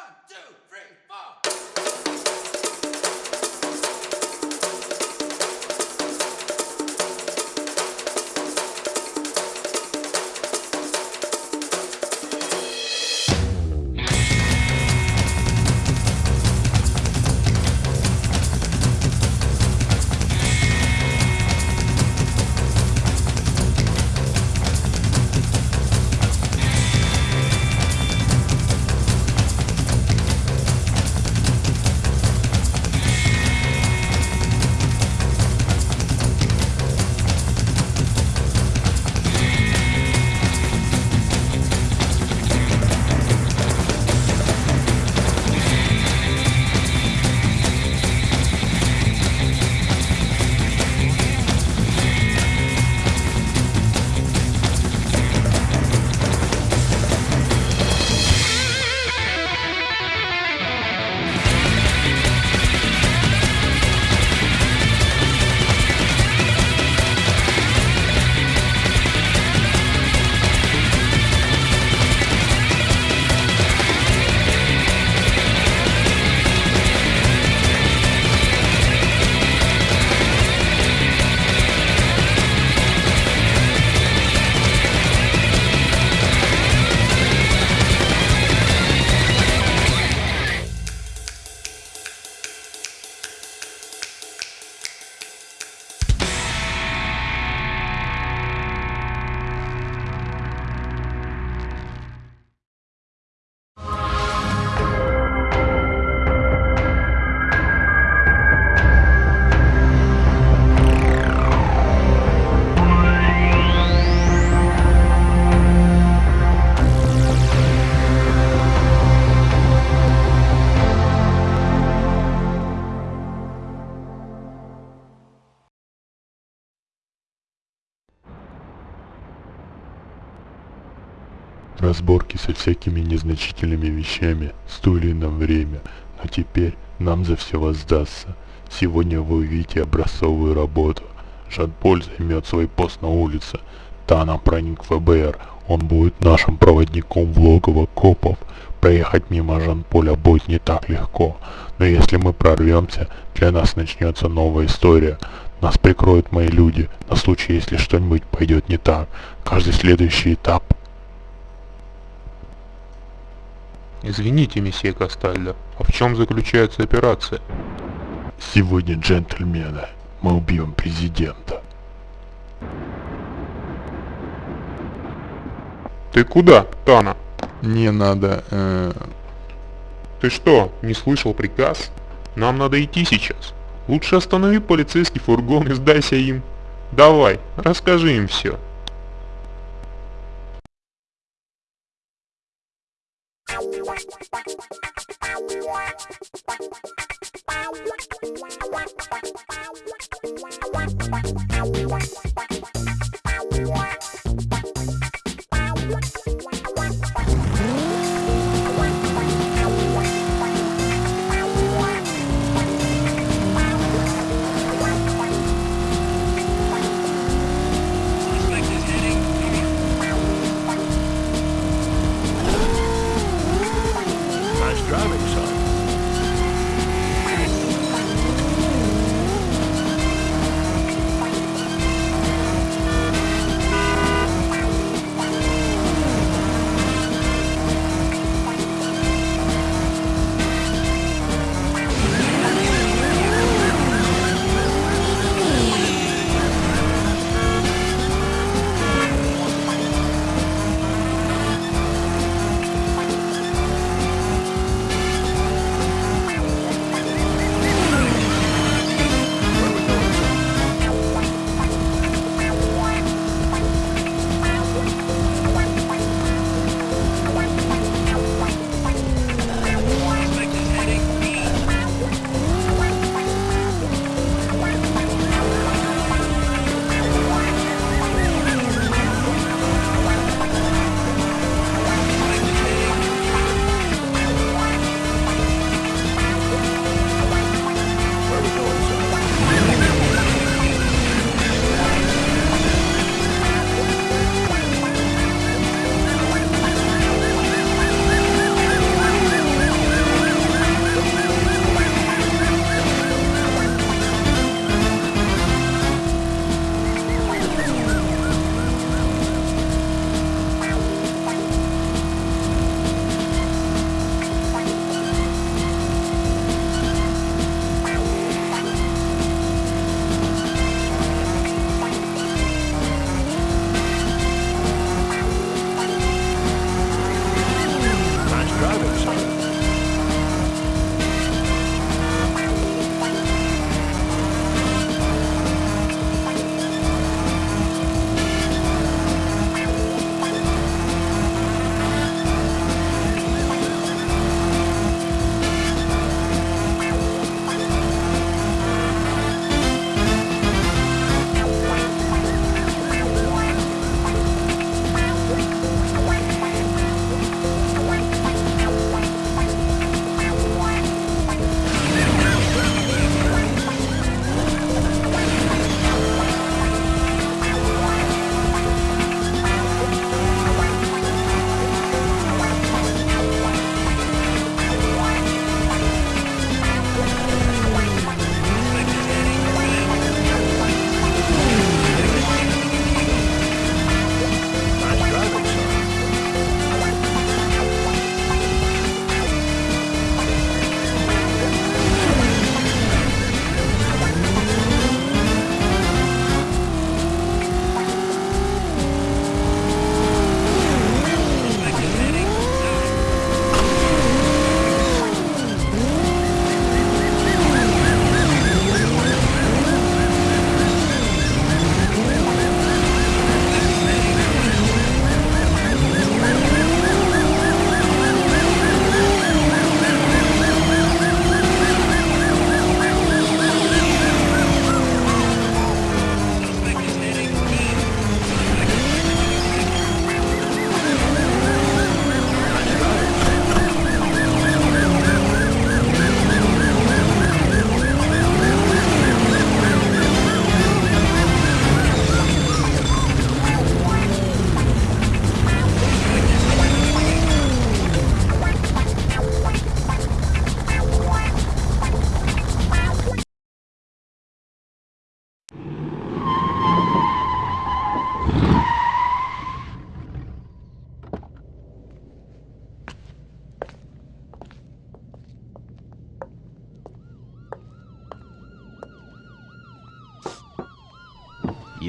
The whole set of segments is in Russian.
One, two, three, four. Разборки со всякими незначительными вещами стоили нам время, но теперь нам за все воздастся. Сегодня вы увидите образцовую работу. Жан-Поль займет свой пост на улице. Тана проник ФБР. Он будет нашим проводником в логово копов. Проехать мимо Жан-Поля будет не так легко. Но если мы прорвемся, для нас начнется новая история. Нас прикроют мои люди, на случай, если что-нибудь пойдет не так. Каждый следующий этап Извините, месье Кастальдо, а в чем заключается операция? Сегодня, джентльмены, мы убьем президента. Ты куда, Тана? Не надо, э, Ты что, не слышал приказ? Нам надо идти сейчас. Лучше останови полицейский фургон и сдайся им. Давай, расскажи им все. Wow.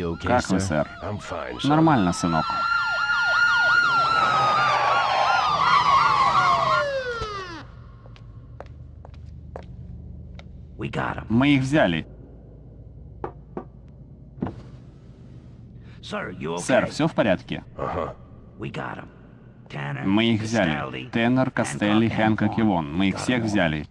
Okay, Как вы, сэр? Fine. Нормально, сынок. We got him. Мы их взяли. Okay? Сэр, все в порядке? Uh-huh. Мы их взяли. Теннер, Костелли, Хэнкок и Вон. Мы их всех взяли.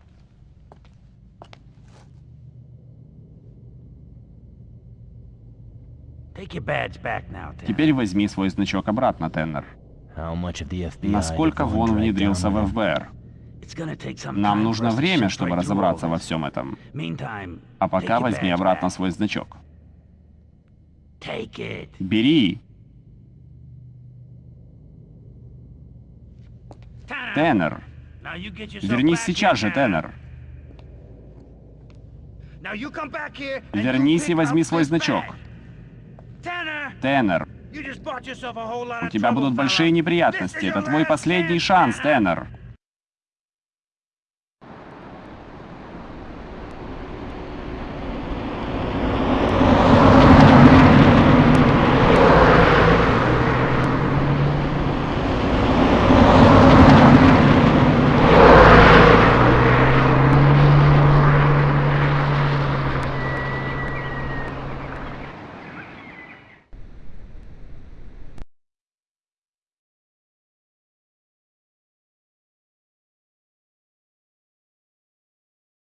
Теперь возьми свой значок обратно, Теннер. How much of the FBI Насколько Вон внедрился в? ФБР? Нам нужно время, чтобы разобраться во всем этом. А take пока возьми обратно свой значок. Take it. Бери, Теннер. Вернись сейчас же, Теннер. Вернись и возьми свой значок. Теннер, у тебя будут большие неприятности. Это твой последний шанс. Теннер.